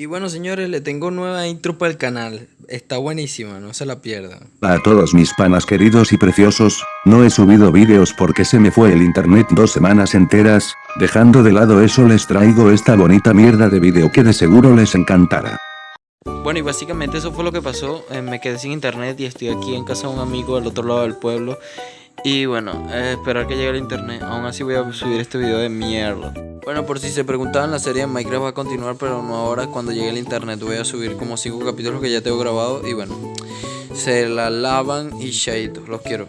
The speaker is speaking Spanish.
Y bueno señores, le tengo nueva intro para el canal. Está buenísima, no se la pierdan. A todos mis panas queridos y preciosos, no he subido vídeos porque se me fue el internet dos semanas enteras, dejando de lado eso les traigo esta bonita mierda de video que de seguro les encantará. Bueno y básicamente eso fue lo que pasó, eh, me quedé sin internet y estoy aquí en casa de un amigo del otro lado del pueblo y bueno, eh, esperar que llegue el internet, aún así voy a subir este video de mierda bueno, por si se preguntaban, la serie de Minecraft va a continuar, pero no ahora. Cuando llegue el internet voy a subir como 5 capítulos que ya tengo grabado. Y bueno, se la lavan y shade, los quiero.